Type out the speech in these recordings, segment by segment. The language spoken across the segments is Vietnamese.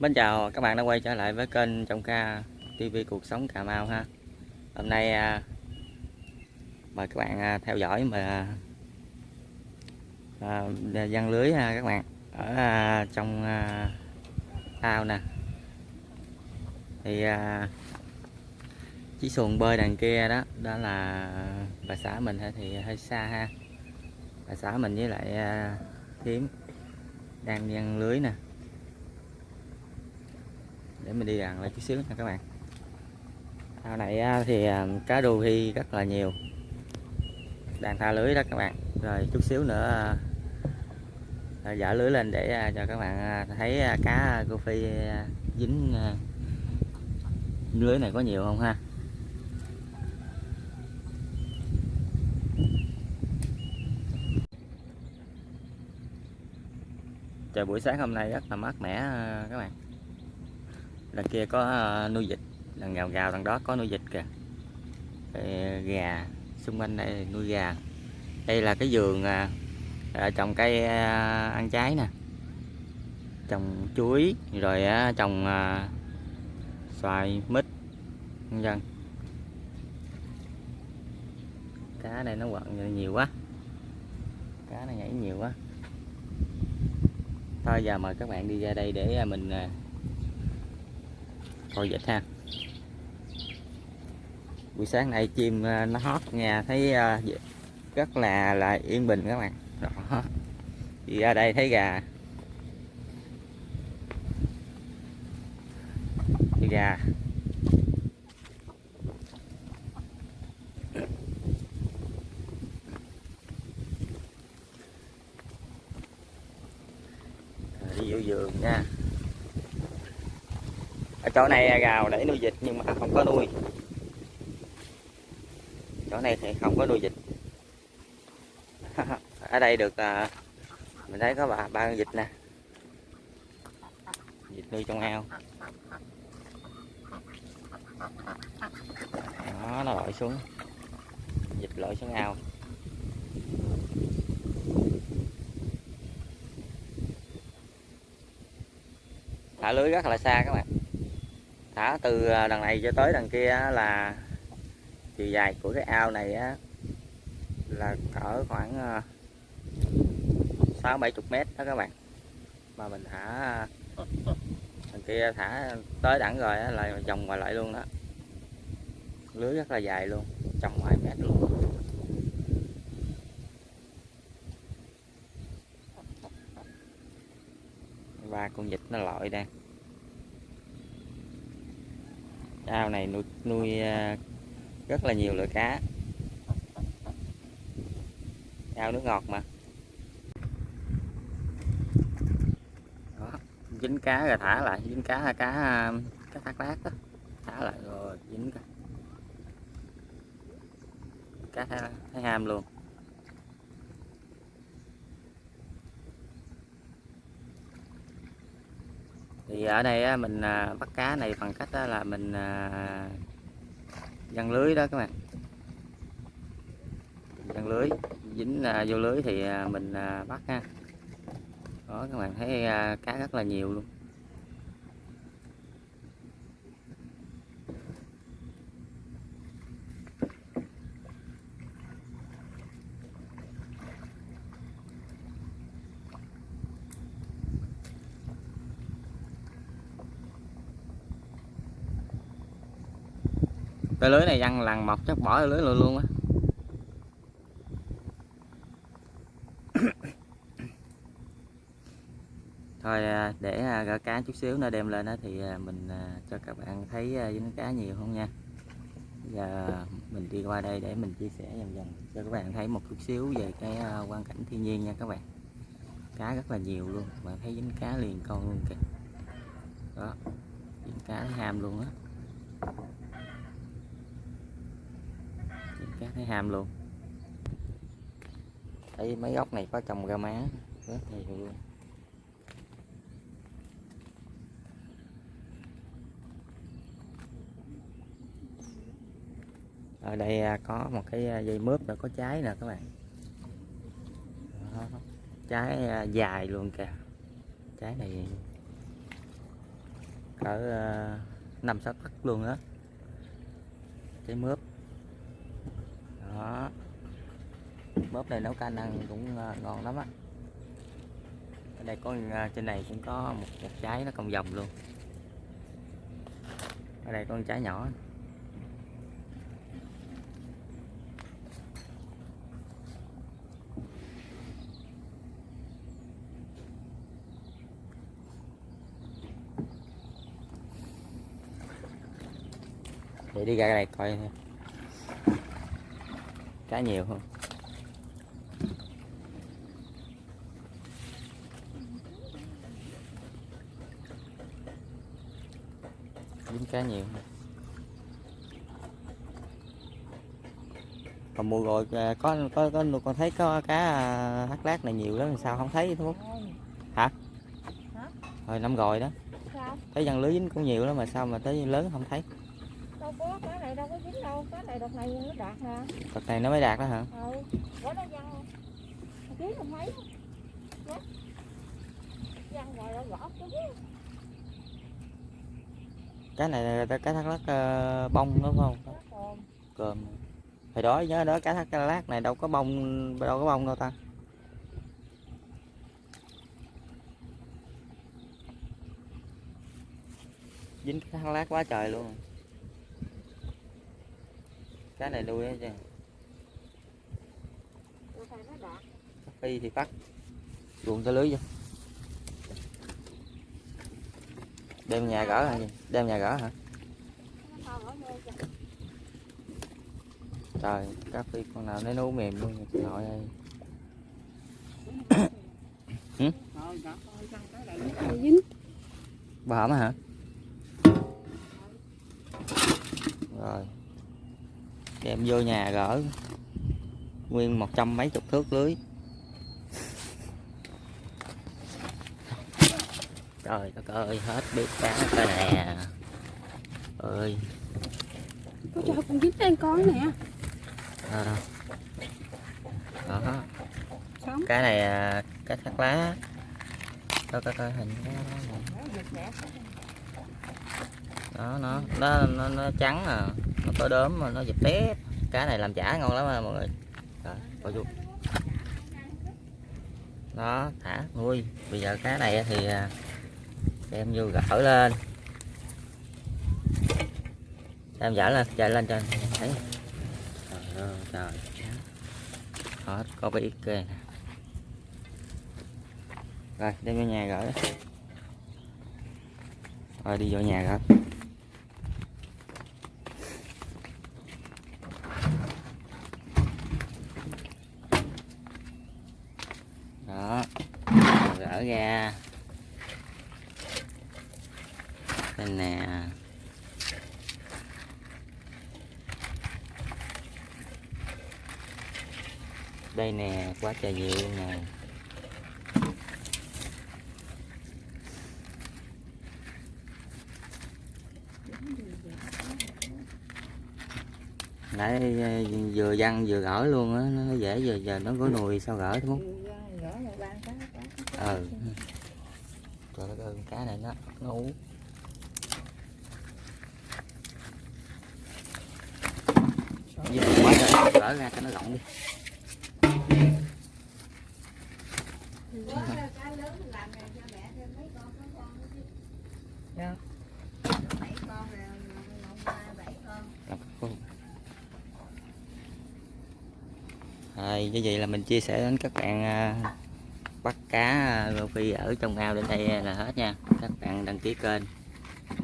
Mến chào các bạn đã quay trở lại với kênh Trọng Ca TV Cuộc Sống Cà Mau ha. Hôm nay à, mời các bạn à, theo dõi mà à, văn lưới ha các bạn. Ở à, trong à, ao nè. Thì à, chiếc xuồng bơi đằng kia đó đó là bà xã mình ha, thì hơi xa ha. Bà xã mình với lại à, đang văn lưới nè để mình đi gần lại chút xíu nha các bạn. Ao này à, thì à, cá đu hi rất là nhiều. Đang tha lưới đó các bạn. Rồi chút xíu nữa à, dở lưới lên để cho các bạn thấy cá cô phi dính lưới này có nhiều không ha? Trời, buổi sáng hôm nay rất là mát mẻ các bạn đằng kia có ờ, nuôi vịt. Đằng gào gào đằng đó có nuôi vịt kìa. Ờ, gà, xung quanh đây nuôi gà. Đây là cái vườn ờ, trồng cây ăn trái nè. Trồng chuối, rồi trồng xoài, mít nhân dân cá này nó quặn nhiều quá. Cá này nhảy nhiều quá. Thôi giờ mời các bạn đi ra đây để mình thôi coi ha. Buổi sáng nay chim ờ, nó hót nghe thấy ờ, rất là là yên bình các bạn. Đó. Thì ra đây thấy gà. Thì gà Rồi, đi vô vườn nha ở chỗ này gào để nuôi vịt nhưng mà không có nuôi. Chỗ này thì không có nuôi vịt. Ở đây được à, mình thấy có bà ba con vịt nè. Vịt nuôi trong ao. Đó nó lội xuống. Vịt lội xuống ao. Thả lưới rất là xa các bạn thả từ à, đằng này cho tới đằng kia là chiều dài của cái ao này á là cỡ khoảng à, sáu bảy chục mét đó các bạn. Mà mình thả à, đằng kia thả tới đẳng rồi á là vòng ngoài lại luôn đó. Lưới rất là dài luôn trong vài mét luôn. Và con vịt nó lội đang ao này nuôi nuôi à, rất là nhiều loại cá. Ao nước ngọt mà. Đó, dính cá rồi thả lại, dính cá là cá à, cá thác lát đó. Thả lại rồi dính cá cá thấy ham luôn. Thì ở đây mình à, bắt cá này bằng cách là mình à, dăng lưới đó các bạn. Dăng lưới, dính à, vô lưới thì mình bắt ha. Đó, các bạn thấy cá rất là nhiều luôn. Cái lưới này văng lằn mọc chắc bỏ lưới luôn luôn á. Thôi à, để à, gỡ cá chút xíu nữa đem lên đó thì à, mình cho các bạn thấy dính cá nhiều không nha. Giờ mình đi qua đây để mình chia sẻ dần dần cho các bạn thấy một chút xíu về cái quan cảnh thiên nhiên nha các bạn. Cá rất là nhiều luôn bạn thấy dính cá liền con luôn kìa. Đó, dính cá ham luôn á cá thấy ham luôn. Thấy mấy ốc này có trồng rau má. Rất nhiều luôn ở đây à, có một cái à, dây mướp đã có trái nè các bạn. Đó, trái à, dài luôn kìa. Trái này cỡ năm sáu tấc luôn á. Cái mướp đó bóp này nấu canh ăn cũng ờ, ngon lắm á. Ở đây có ờ, trên này cũng có một, một trái nó cong vòng luôn. Ở đây có con trái nhỏ. Để đi ra đây coi cá nhiều không dính cá nhiều. Còn mùa rồi à, có có có con thấy có cá à, hắc lát này nhiều lắm sao không thấy thôi hả? Rồi năm rồi đó. Sao? Thấy văn lưới dính cũng nhiều lắm mà sao mà tới lớn không thấy? Đâu có cái này đâu có dính đâu cái này đợt này nó đạt nè. Đợt này nó mới đạt đó hả? Ừ bữa nó văng ký không thấy Nhá. văng rồi nó gõ chứ cái này là cá thác lát ờ, bông đúng không? Cơm. Hồi đó nhớ đó cá thác lát này đâu có bông đâu có bông đâu ta. Dính cá thác lát quá trời luôn. Cá này nuôi chứ. Phi thì bắt ruộng tới lưới vô đem nhà gỡ hả đem nhà gỡ hả? Trời cá phi con nào nó nấu mềm luôn chị nội ơi. Ừ? bà hả? Rồi. Đem vô nhà gỡ nguyên một trăm mấy chục thước lưới. Trời đất ơi hết biết cá cái nè. Ơi có cho con dính trên con nè. Đâu đâu đó sống. Cái này à, cá thác lá. Coi coi coi hình cái đó nó nó nó, nó trắng à. Nó có đốm mà nó dập tét cá này làm chả ngon lắm à mọi người. Rồi coi vô đó thả nuôi. Bây giờ cá này thì à, đem vô gỡ lên. Đem dở lên, chạy lên trên thấy. Trời ơi, trời hết, có biết kê rồi, đem vô nhà gỡ. Rồi đi vô nhà gỡ. Đó, gỡ ra. Đây nè. Đây nè quá trời nhiều luôn nè. Nãy ờ, vừa văng vừa gỡ luôn á nó dễ giờ giờ nó có nùi sao gỡ ban cá cá ừ. Trời ơi con cá này nó nó ú vì mình quá ra cho nó rộng đi rồi, như vậy là mình chia sẻ đến các bạn à, bắt cá à, rô phi ở trong ao đến đây là hết nha. Các bạn đăng ký kênh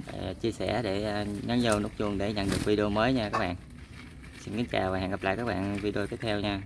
à, chia sẻ để nhấn vô nút chuông để nhận được video mới nha các bạn xin kính chào và hẹn gặp lại các bạn video tiếp theo nha.